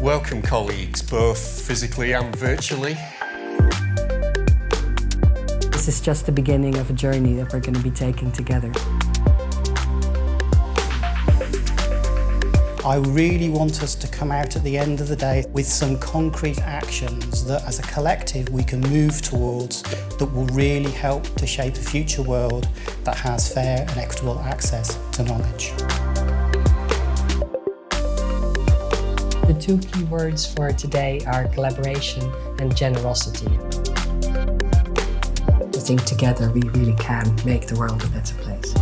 Welcome colleagues, both physically and virtually. This is just the beginning of a journey that we're going to be taking together. I really want us to come out at the end of the day with some concrete actions that as a collective we can move towards that will really help to shape a future world that has fair and equitable access to knowledge. The two key words for today are collaboration and generosity. I think together we really can make the world a better place.